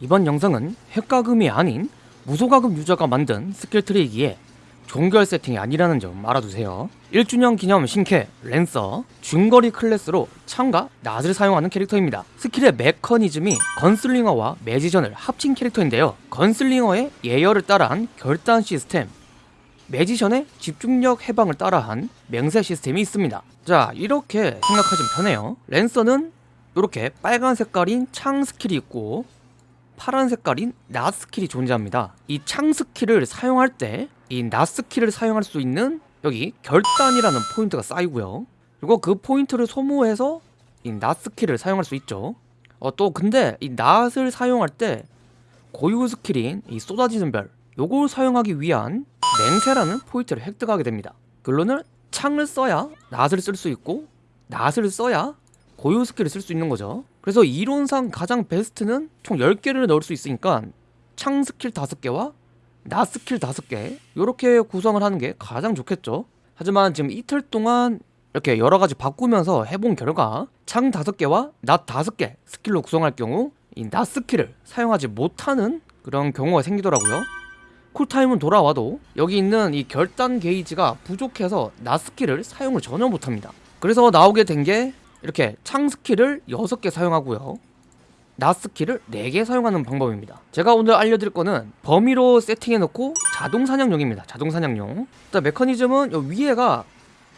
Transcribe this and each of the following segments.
이번 영상은 핵과금이 아닌 무소과금 유저가 만든 스킬 트리이기에 종결 세팅이 아니라는 점 알아두세요. 1주년 기념 신캐 랜서 중거리 클래스로 창과 낫을 사용하는 캐릭터입니다. 스킬의 메커니즘이 건슬링어와 매지션을 합친 캐릭터인데요. 건슬링어의 예열을 따라한 결단 시스템 매지션의 집중력 해방을 따라한 맹세 시스템이 있습니다. 자 이렇게 생각하시면 편해요. 랜서는 이렇게 빨간 색깔인 창 스킬이 있고 파란 색깔인 낫 스킬이 존재합니다. 이 창 스킬을 사용할 때 이 낫 스킬을 사용할 수 있는 여기 결단이라는 포인트가 쌓이고요. 그리고 그 포인트를 소모해서 이 낫 스킬을 사용할 수 있죠. 어, 또 근데 이 낫을 사용할 때 고유 스킬인 이 쏟아지는 별 요걸 사용하기 위한 맹세라는 포인트를 획득하게 됩니다. 결론은 창을 써야 낫을 쓸 수 있고 낫을 써야 고유 스킬을 쓸 수 있는 거죠. 그래서 이론상 가장 베스트는 총 10개를 넣을 수 있으니까 창 스킬 5개와 낫 스킬 5개 이렇게 구성을 하는 게 가장 좋겠죠. 하지만 지금 이틀 동안 이렇게 여러 가지 바꾸면서 해본 결과 창 5개와 낫 5개 스킬로 구성할 경우 이 낫 스킬을 사용하지 못하는 그런 경우가 생기더라고요. 쿨타임은 돌아와도 여기 있는 이 결단 게이지가 부족해서 낫 스킬을 사용을 전혀 못합니다. 그래서 나오게 된 게 이렇게 창 스킬을 6개 사용하고요. 낫 스킬을 4개 사용하는 방법입니다. 제가 오늘 알려드릴 거는 범위로 세팅해놓고 자동 사냥용입니다. 자동 사냥용. 일단 메커니즘은 요 위에가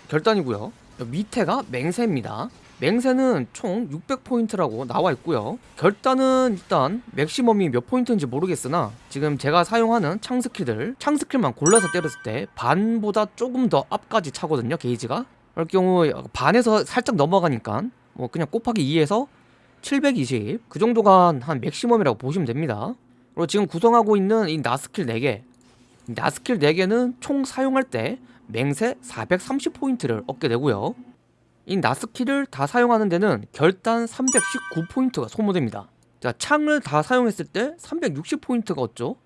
결단이고요. 요 밑에가 맹세입니다. 맹세는 총 600포인트라고 나와 있고요. 결단은 일단 맥시멈이 몇 포인트인지 모르겠으나 지금 제가 사용하는 창 스킬들 창 스킬만 골라서 때렸을 때 반보다 조금 더 앞까지 차거든요. 게이지가. 그럴 경우 반에서 살짝 넘어가니까 뭐 그냥 곱하기 2에서 720 그 정도가 한 맥시멈이라고 보시면 됩니다. 그리고 지금 구성하고 있는 이 낫 스킬 4개 낫 스킬 4개는 총 사용할 때 맹세 430포인트를 얻게 되고요. 이 낫 스킬을 다 사용하는 데는 결단 319포인트가 소모됩니다. 자, 창을 다 사용했을 때 360포인트가 얻죠.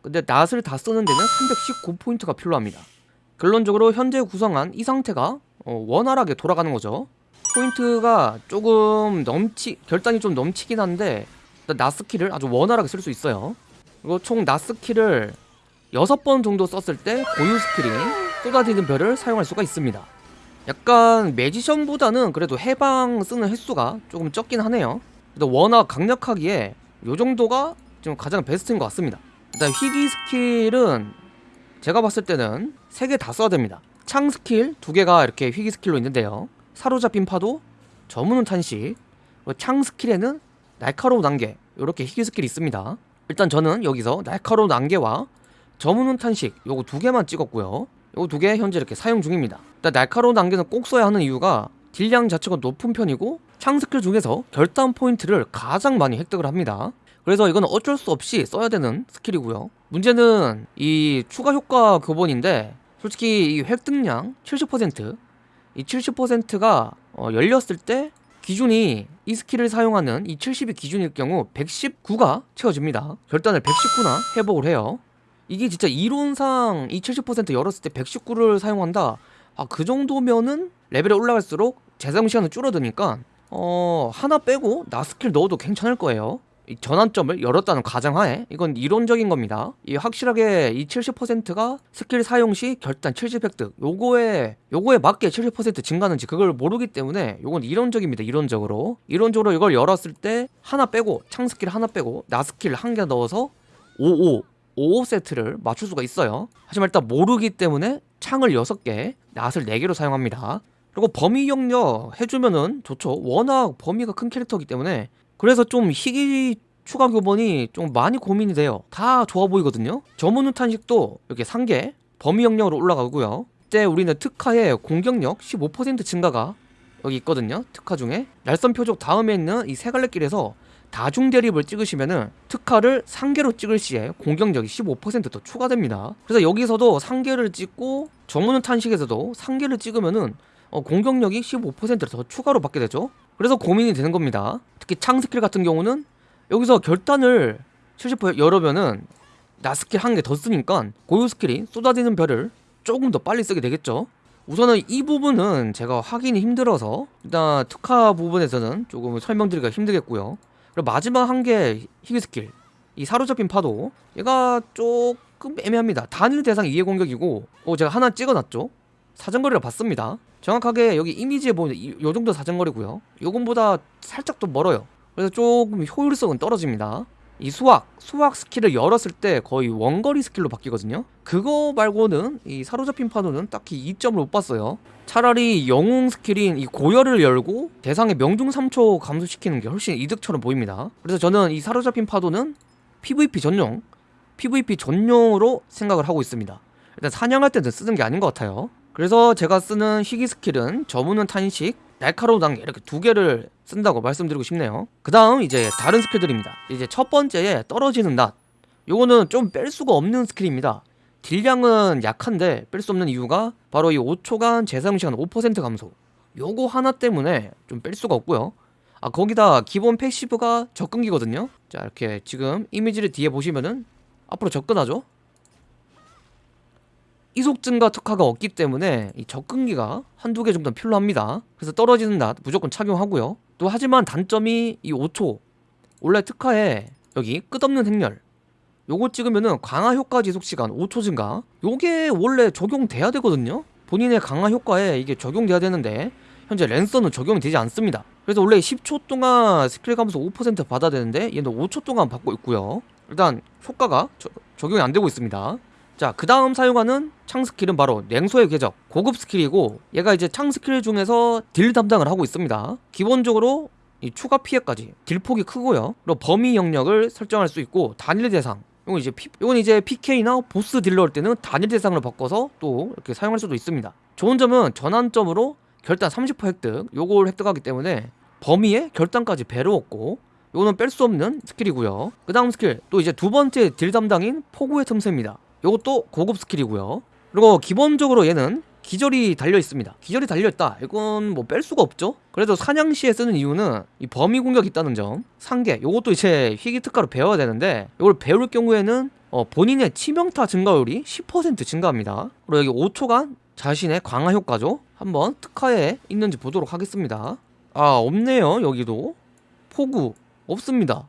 근데 낫을 다 쓰는 데는 319포인트가 필요합니다. 결론적으로 현재 구성한 이 상태가 어, 원활하게 돌아가는 거죠. 포인트가 조금 넘치 결단이 좀 넘치긴 한데 낫 스킬을 아주 원활하게 쓸 수 있어요. 그리고 총 낫 스킬을 6번 정도 썼을 때 고유 스킬인 쏟아지는 별을 사용할 수가 있습니다. 약간 매지션보다는 그래도 해방 쓰는 횟수가 조금 적긴 하네요. 근데 워낙 강력하기에 이 정도가 지금 가장 베스트인 것 같습니다. 일단 희귀 스킬은 제가 봤을 때는 3개 다 써야 됩니다. 창 스킬 2개가 이렇게 희귀 스킬로 있는데요. 사로잡힌 파도 저무는 탄식 창 스킬에는 날카로운 안개 이렇게 희귀 스킬이 있습니다. 일단 저는 여기서 날카로운 안개와 저무는 탄식 요거 두 개만 찍었고요. 요거 두 개 현재 이렇게 사용 중입니다. 일단 날카로운 안개는 꼭 써야 하는 이유가 딜량 자체가 높은 편이고 창 스킬 중에서 결단 포인트를 가장 많이 획득을 합니다 그래서 이건 어쩔 수 없이 써야 되는 스킬이고요. 문제는 이 추가 효과 교본인데 솔직히 이 획득량 70%이 70%가 어, 열렸을 때 기준이 이 스킬을 사용하는 이 70이 기준일 경우 119가 채워집니다. 결단을 119나 회복을 해요. 이게 진짜 이론상 이 70% 열었을 때 119를 사용한다. 아 그 정도면은 레벨이 올라갈수록 재사용 시간은 줄어드니까 어 하나 빼고 낫 스킬 넣어도 괜찮을 거예요 전환점을 열었다는 가정하에 이건 이론적인 겁니다. 이 확실하게 이 70%가 스킬 사용 시 결단 70 획득 요거에 요거에 맞게 70% 증가하는지 그걸 모르기 때문에 요건 이론적입니다. 이론적으로 이론적으로 이걸 열었을 때 하나 빼고 창 스킬 하나 빼고 낫 스킬 한 개 넣어서 55 55 세트를 맞출 수가 있어요. 하지만 일단 모르기 때문에 창을 6개 낫을 4개로 사용합니다. 그리고 범위 영역 해주면은 좋죠. 워낙 범위가 큰 캐릭터이기 때문에 그래서 좀 희귀 추가 교본이 좀 많이 고민이 돼요. 다 좋아 보이거든요. 저문우 탄식도 이렇게 상계 범위 영역으로 올라가고요. 이때 우리는 특화의 공격력 15% 증가가 여기 있거든요. 특화 중에. 날선 표적 다음에 있는 이 세 갈래 길에서 다중 대립을 찍으시면은 특화를 상계로 찍을 시에 공격력이 15%더 추가됩니다. 그래서 여기서도 상계를 찍고 정문은 탄식에서도 상계를 찍으면은 어, 공격력이 15%더 추가로 받게 되죠 그래서 고민이 되는 겁니다. 특히 창 스킬 같은 경우는 여기서 결단을 70% 열으면은 낫 스킬 한 개 더 쓰니까 고유 스킬이 쏟아지는 별을 조금 더 빨리 쓰게 되겠죠. 우선은 이 부분은 제가 확인이 힘들어서 일단 특화 부분에서는 조금 설명드리기가 힘들겠고요. 그리고 마지막 한 개 희귀 스킬 이 사로잡힌 파도 얘가 조금 애매합니다. 단일 대상 2회 공격이고 어 제가 하나 찍어놨죠? 사정거리를 봤습니다 정확하게 여기 이미지에 보면 이, 요 정도 사정거리고요. 요건보다 살짝 더 멀어요. 그래서 조금 효율성은 떨어집니다. 이 수확, 수확 스킬을 열었을 때 거의 원거리 스킬로 바뀌거든요. 그거 말고는 이 사로잡힌 파도는 딱히 이점을 못 봤어요. 차라리 영웅 스킬인 이 고열을 열고 대상의 명중 3초 감소시키는 게 훨씬 이득처럼 보입니다. 그래서 저는 이 사로잡힌 파도는 PVP 전용 PVP 전용으로 생각을 하고 있습니다. 일단 사냥할 때는 쓰는 게 아닌 것 같아요 그래서 제가 쓰는 희귀 스킬은 저무는 탄식 날카로운 안개 이렇게 두 개를 쓴다고 말씀드리고 싶네요. 그 다음 이제 다른 스킬들입니다. 이제 첫 번째에 떨어지는 낫. 요거는 좀 뺄 수가 없는 스킬입니다. 딜량은 약한데 뺄 수 없는 이유가 바로 이 5초간 재사용시간 5% 감소. 요거 하나 때문에 좀 뺄 수가 없고요. 아 거기다 기본 passive가 접근기거든요. 자 이렇게 지금 이미지를 뒤에 보시면은 앞으로 접근하죠 이속 증가 특화가 없기 때문에 이 접근기가 한두 개 정도는 필요합니다. 그래서 떨어지는 낫 무조건 착용하고요. 또 하지만 단점이 이 5초 원래 특화에 여기 끝없는 행렬 요거 찍으면은 강화 효과 지속 시간 5초 증가 요게 원래 적용돼야 되거든요. 본인의 강화 효과에 이게 적용돼야 되는데 현재 랜서는 적용이 되지 않습니다. 그래서 원래 10초 동안 스킬 감소 5% 받아야 되는데 얘는 5초 동안 받고 있고요. 일단 효과가 저- 적용이 안 되고 있습니다 자, 그 다음 사용하는 창 스킬은 바로 냉소의 궤적 고급 스킬이고 얘가 이제 창 스킬 중에서 딜 담당을 하고 있습니다. 기본적으로 이 추가 피해까지 딜 폭이 크고요. 그리고 범위 영역을 설정할 수 있고 단일 대상 이건 이제 피, 이건 이제 PK나 보스 딜 할 때는 단일 대상으로 바꿔서 또 이렇게 사용할 수도 있습니다. 좋은 점은 전환점으로 결단 30% 획득 요걸 획득하기 때문에 범위에 결단까지 배로 얻고 요거는 뺄 수 없는 스킬이고요. 그 다음 스킬 또 이제 두 번째 딜 담당인 포구의 틈새입니다 요것도 고급 스킬이고요. 그리고 기본적으로 얘는 기절이 달려 있습니다. 기절이 달려 있다. 이건 뭐 뺄 수가 없죠. 그래도 사냥 시에 쓰는 이유는 이 범위 공격이 있다는 점 상계 요것도 이제 희귀 특화로 배워야 되는데 이걸 배울 경우에는 어, 본인의 치명타 증가율이 10% 증가합니다. 그리고 여기 5초간 자신의 강화 효과죠. 한번 특화에 있는지 보도록 하겠습니다. 아 없네요 여기도. 포구 없습니다.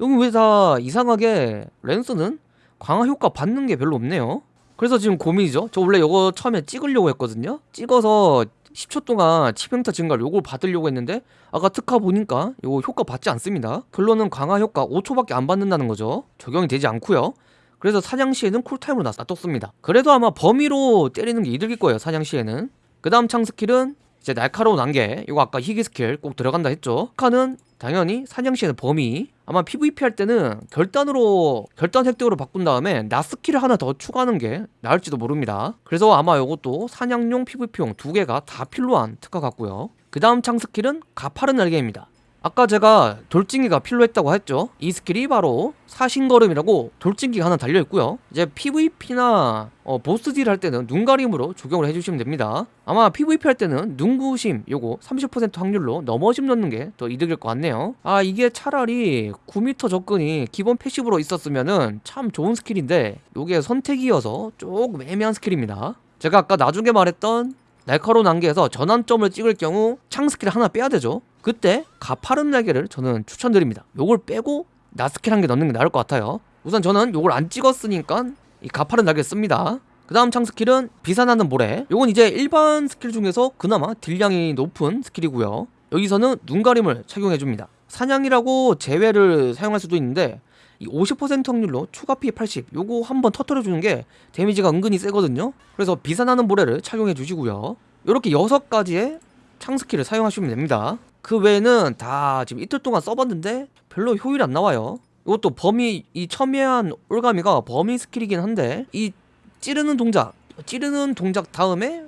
여기 왜 다 이상하게 랜서는 강화 효과 받는 게 별로 없네요. 그래서 지금 고민이죠. 저 원래 이거 처음에 찍으려고 했거든요. 찍어서 10초 동안 치명타 증가를 요걸 받으려고 했는데 아까 특화 보니까 요거 효과 받지 않습니다. 결론은 강화 효과 5초밖에 안 받는다는 거죠. 적용이 되지 않고요. 그래서 사냥 시에는 쿨타임으로 놔뒀습니다. 그래도 아마 범위로 때리는 게 이득일 거예요 사냥 시에는. 그 다음 창 스킬은 이제 날카로운 안개 이거 아까 희귀 스킬 꼭 들어간다 했죠? 특화는 당연히 사냥 시에는 범위. 아마 PVP 할 때는 결단으로 결단 획득으로 바꾼 다음에 낫 스킬을 하나 더 추가하는 게 나을지도 모릅니다. 그래서 아마 이것도 사냥용 PVP용 두 개가 다 필요한 특화 같고요. 그 다음 창 스킬은 가파른 날개입니다 아까 제가 돌진기가 필요했다고 했죠. 이 스킬이 바로 사신걸음이라고 돌진기가 하나 달려있고요. 이제 PVP나 어, 보스 딜 할 때는 눈가림으로 적용을 해주시면 됩니다. 아마 PVP 할 때는 눈구심 요거 30% 확률로 넘어짐 넣는 게 더 이득일 것 같네요. 아 이게 차라리 9m 접근이 기본 패시브로 있었으면은 참 좋은 스킬인데 요게 선택이어서 조금 애매한 스킬입니다. 제가 아까 나중에 말했던 날카로운 안개에서 전환점을 찍을 경우 창 스킬 하나 빼야 되죠 그때 가파른 날개를 저는 추천드립니다. 요걸 빼고 낫 스킬 한 개 넣는 게 나을 것 같아요. 우선 저는 요걸 안 찍었으니까 이 가파른 날개 씁니다. 그 다음 창 스킬은 비산하는 모래. 요건 이제 일반 스킬 중에서 그나마 딜량이 높은 스킬이고요. 여기서는 눈가림을 착용해줍니다. 사냥이라고 제외를 사용할 수도 있는데 이 50% 확률로 추가 피해 80 요거 한번 터트려주는 게 데미지가 은근히 세거든요. 그래서 비산하는 모래를 착용해 주시고요. 이렇게 6가지의 창 스킬을 사용하시면 됩니다 그 외에는 다 지금 이틀 동안 써봤는데 별로 효율이 안 나와요. 이것도 범위 이 첨예한 올가미가 범위 스킬이긴 한데 이 찌르는 동작 찌르는 동작 다음에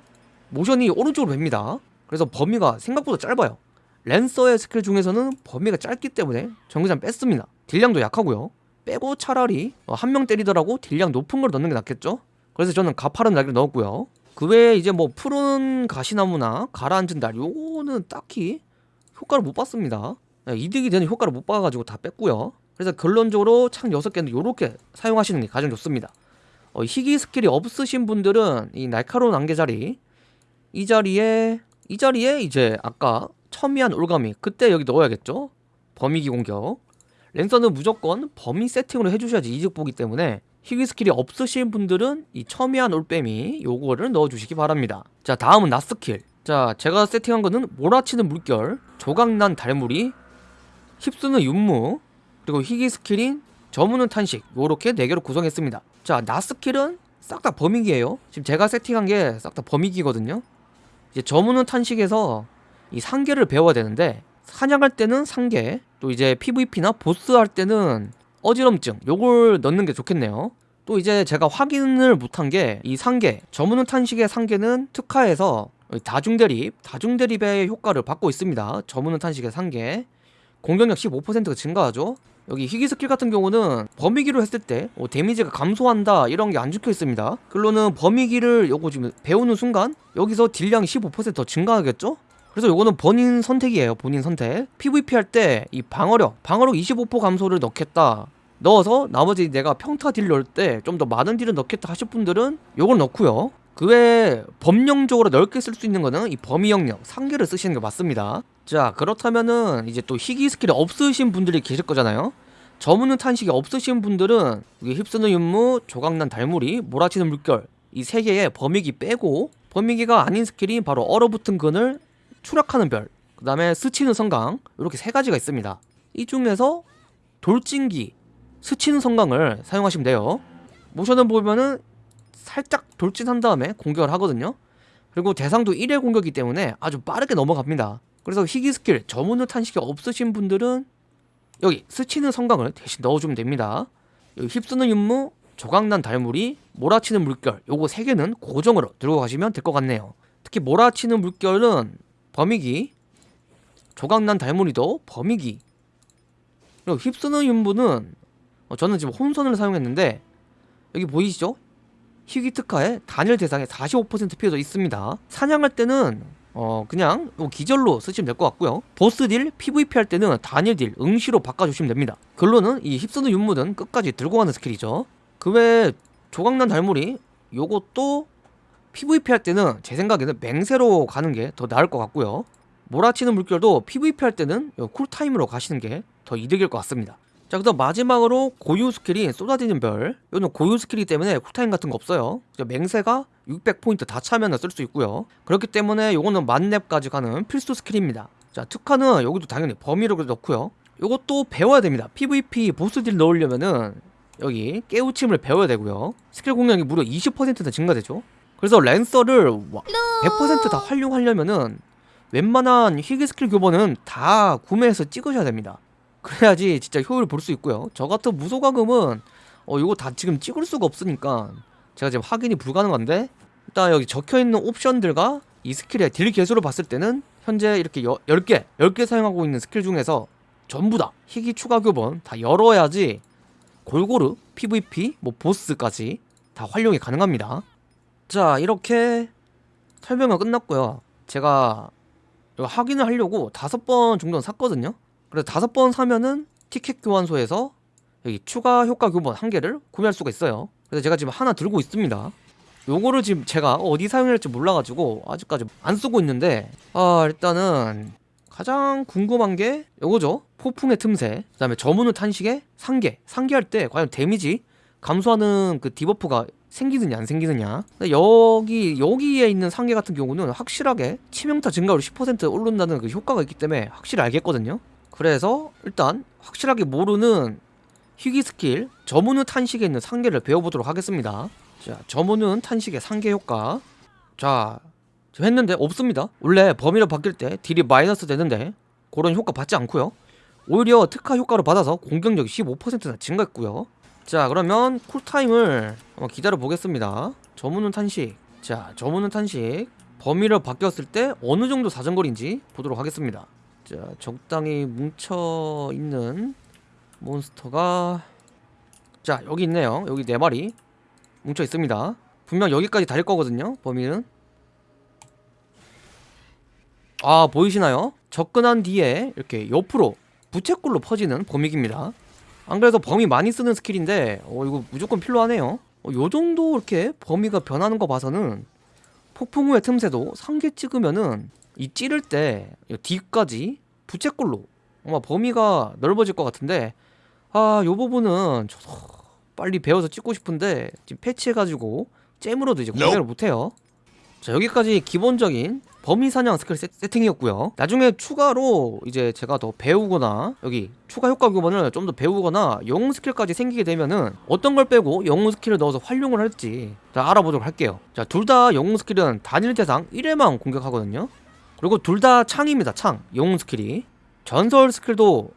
모션이 오른쪽으로 벱니다. 그래서 범위가 생각보다 짧아요. 랜서의 스킬 중에서는 범위가 짧기 때문에 정글장 뺐습니다. 딜량도 약하고요. 빼고 차라리 어, 한명 때리더라도 딜량 높은 걸 넣는 게 낫겠죠? 그래서 저는 가파른 날개를 넣었고요. 그 외에 이제 뭐 푸른 가시나무나 가라앉은 날 요거는 딱히 효과를 못 봤습니다. 네, 이득이 되는 효과를 못 봐가지고 다 뺐고요. 그래서 결론적으로 창 6개는 요렇게 사용하시는 게 가장 좋습니다. 어, 희귀 스킬이 없으신 분들은 이 날카로운 안개 자리 이 자리에 이 자리에 이제 아까 첨예한 올가미 그때 여기 넣어야겠죠? 범위기 공격. 랜서는 무조건 범위 세팅으로 해주셔야지 이득 보기 때문에 희귀 스킬이 없으신 분들은 이 첨예한 올가미 요거를 넣어주시기 바랍니다. 자 다음은 낫 스킬. 자 제가 세팅한 거는 몰아치는 물결 조각난 달무리 휩쓰는 윤무 그리고 희귀 스킬인 저무는 탄식 요렇게 4개로 구성했습니다. 자 낫 스킬은 싹 다 범위기예요. 지금 제가 세팅한 게 싹 다 범위기거든요. 이제 저무는 탄식에서 이 상계를 배워야 되는데 사냥할 때는 상계 또 이제 PVP나 보스 할 때는 어지럼증 요걸 넣는 게 좋겠네요. 또 이제 제가 확인을 못한 게 이 상계 저무는 탄식의 상계는 특화에서 다중대립 다중대립의 효과를 받고 있습니다. 저무는 탄식의 상계. 공격력 15%가 증가하죠. 여기 희귀 스킬 같은 경우는 범위기로 했을 때 어, 데미지가 감소한다 이런 게 안 적혀 있습니다. 결론은 범위기를 요거 지금 배우는 순간 여기서 딜량이 15%더 증가하겠죠? 그래서 요거는 본인 선택이에요 본인 선택. PVP 할 때 이 방어력 방어력 25% 감소를 넣겠다. 넣어서 나머지 내가 평타 딜 넣을 때 좀 더 많은 딜을 넣겠다 하실 분들은 요걸 넣고요 그 외에 범용적으로 넓게 쓸 수 있는 거는 이 범위 영역 상계를 쓰시는 게 맞습니다 자 그렇다면은 이제 또 희귀 스킬이 없으신 분들이 계실 거잖아요 저무는 탄식이 없으신 분들은 이게 휩쓰는 윤무, 조각난 달무리, 몰아치는 물결 이 세 개의 범위기 빼고 범위기가 아닌 스킬이 바로 얼어붙은 그늘 추락하는 별, 그 다음에 스치는 섬광 이렇게 세 가지가 있습니다. 이 중에서 돌진기, 스치는 섬광을 사용하시면 돼요. 모션을 보면은 살짝 돌진한 다음에 공격을 하거든요. 그리고 대상도 1회 공격이기 때문에 아주 빠르게 넘어갑니다. 그래서 희귀 스킬 저무는 탄식이 없으신 분들은 여기 스치는 섬광을 대신 넣어주면 됩니다. 여기 휩쓰는 윤무, 조각난 달무리, 몰아치는 물결 요거 세 개는 고정으로 들고 가시면 될 것 같네요. 특히 몰아치는 물결은 범위기 조각난 달무리도 범위기 그리고 휩쓰는 윤무는 어, 저는 지금 혼선을 사용했는데 여기 보이시죠? 희귀 특화에 단일 대상에 45% 피해도 있습니다. 사냥할 때는 어 그냥 요 기절로 쓰시면 될 것 같고요. 보스 딜, PVP 할 때는 단일 딜, 응시로 바꿔주시면 됩니다. 결론은 이 휩쓰는 윤무는 끝까지 들고 가는 스킬이죠. 그 외에 조각난 달무리 요것도 PVP 할 때는 제 생각에는 맹세로 가는 게 더 나을 것 같고요. 몰아치는 물결도 PVP 할 때는 요 cool time으로 가시는 게 더 이득일 것 같습니다 자 그다음 마지막으로 고유 스킬인 쏟아지는 별. 이거는 고유 스킬이기 때문에 cool time 같은 거 없어요. 맹세가 600포인트 다 차면 쓸 수 있고요. 그렇기 때문에 요거는 만렙까지 가는 필수 스킬입니다. 자 특화는 여기도 당연히 범위력을 넣고요. 요것도 배워야 됩니다. PVP 보스 딜 넣으려면은 여기 깨우침을 배워야 되고요. 스킬 공략이 무려 20%나 증가되죠. 그래서 랜서를 100%다 활용하려면은 웬만한 희귀 스킬 교본은 다 구매해서 찍으셔야 됩니다 그래야지 진짜 효율을 볼 수 있고요. 저 같은 무소과금은 어 이거 다 지금 찍을 수가 없으니까 제가 지금 확인이 불가능한데 일단 여기 적혀있는 옵션들과 이 스킬의 딜 계수를 봤을 때는 현재 이렇게 여, 10개 10개 사용하고 있는 스킬 중에서 전부 다 희귀 추가 교본 다 열어야지 골고루 PVP 뭐 보스까지 다 활용이 가능합니다. 자 이렇게 설명은 끝났고요. 제가 확인을 하려고 다섯 번 정도는 샀거든요 그래서 다섯 번 사면은 티켓 교환소에서 여기 추가 효과 교본 한 개를 구매할 수가 있어요. 그래서 제가 지금 하나 들고 있습니다. 요거를 지금 제가 어디 사용할지 몰라가지고 아직까지 안 쓰고 있는데 아 일단은 가장 궁금한 게 요거죠. 폭풍의 틈새. 그 다음에 저문의 탄식의 상계. 상계할 때 과연 데미지 감소하는 그 debuff가 생기느냐 안 생기느냐. 근데 여기 여기에 있는 상계 같은 경우는 확실하게 치명타 증가율 10% 오른다는 그 효과가 있기 때문에 확실히 알겠거든요 그래서 일단 확실하게 모르는 희귀 스킬 저문의 탄식에 있는 상계를 배워보도록 하겠습니다. 자 저문은 탄식의 상계 효과. 자 했는데 없습니다. 원래 범위를 바뀔 때 딜이 마이너스 되는데 그런 효과 받지 않고요. 오히려 특화 효과를 받아서 공격력이 15%나 증가했고요. 자 그러면 쿨타임을 한번 기다려 보겠습니다. 저문은 탄식. 자 저문은 탄식. 범위를 바뀌었을 때 어느 정도 사정거리인지 보도록 하겠습니다 자 적당히 뭉쳐 있는 몬스터가 자 여기 있네요. 여기 네 마리 뭉쳐 있습니다. 분명 여기까지 달릴 거거든요 범위는 아 보이시나요? 접근한 뒤에 이렇게 옆으로 부채꼴로 퍼지는 범위기입니다. 안 그래도 범위 많이 쓰는 스킬인데 어 이거 무조건 필요하네요. 어, 요 정도 이렇게 범위가 변하는 거 봐서는 폭풍 후의 틈새도 상계 찍으면은 이 찌를 때 뒤까지 부채꼴로 아마 범위가 넓어질 것 같은데 아, 요 부분은 저도 빨리 배워서 찍고 싶은데 지금 패치해가지고 gem으로도 이제 공개를 못해요. 자 여기까지 기본적인 범위 사냥 스킬 세, 세팅이었고요. 나중에 추가로 이제 제가 더 배우거나 여기 추가 효과 교본을 좀더 배우거나 영웅 스킬까지 생기게 되면은 어떤 걸 빼고 영웅 스킬을 넣어서 활용을 할지 자 알아보도록 할게요. 자 둘 다 영웅 스킬은 단일 대상 1회만 공격하거든요. 그리고 둘 다 창입니다. 창 영웅 스킬이 전설 스킬도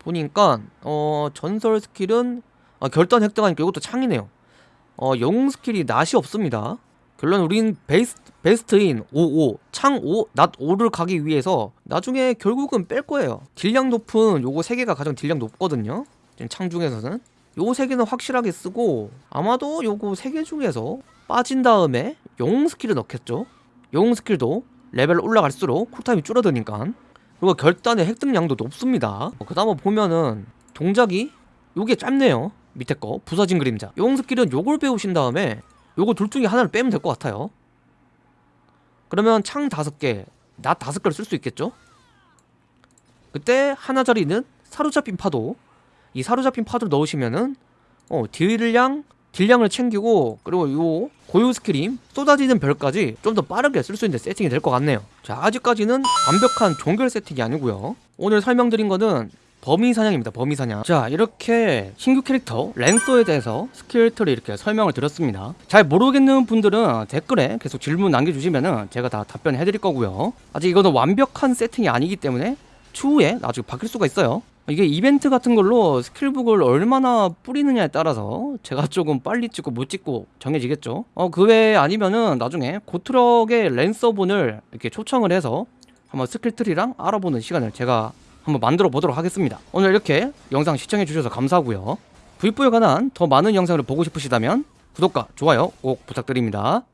보니까 어 전설 스킬은 아, 결단 획득하니까 이것도 창이네요. 어 영웅 스킬이 낫이 없습니다. 결론 우린 베스트, 베스트인 55, 창 5, 낫 5를 가기 위해서 나중에 결국은 뺄 거예요. 딜량 높은 요거 3개가 가장 딜량 높거든요. 지금 창 중에서는. 요거 3개는 확실하게 쓰고 아마도 요거 3개 중에서 빠진 다음에 영웅 스킬을 넣겠죠. 영웅 스킬도 레벨 올라갈수록 cool time이 줄어드니까 그리고 결단의 획득량도 높습니다. 어, 그 다음에 보면은 동작이 요게 짧네요. 밑에 거 부서진 그림자. 영웅 스킬은 요걸 배우신 다음에 요거 둘 중에 하나를 빼면 될 것 같아요. 그러면 창 다섯 개, 낫 다섯 개를 쓸 수 있겠죠? 그때 하나짜리는 사로잡힌 파도. 이 사로잡힌 파도를 넣으시면은 어 딜량, 딜량을 챙기고 그리고 요 고유 스킬임 쏟아지는 별까지 좀 더 빠르게 쓸 수 있는 세팅이 될 것 같네요. 자 아직까지는 완벽한 종결 세팅이 아니고요. 오늘 설명드린 거는 범위 사냥입니다. 범위 사냥. 자, 이렇게 신규 캐릭터 랜서에 대해서 skill tree 이렇게 설명을 드렸습니다. 잘 모르겠는 분들은 댓글에 계속 질문 남겨주시면 은 제가 다 답변해 드릴 거고요. 아직 이거는 완벽한 세팅이 아니기 때문에 추후에 나중에 바뀔 수가 있어요. 이게 이벤트 같은 걸로 skill book을 얼마나 뿌리느냐에 따라서 제가 조금 빨리 찍고 못 찍고 정해지겠죠. 어, 그 외에 아니면은 나중에 고트럭의 랜서분을 이렇게 초청을 해서 한번 skill tree랑 알아보는 시간을 제가 한번 만들어 보도록 하겠습니다. 오늘 이렇게 영상 시청해 주셔서 감사하고요. V4에 관한 더 많은 영상을 보고 싶으시다면 구독과 좋아요 꼭 부탁드립니다.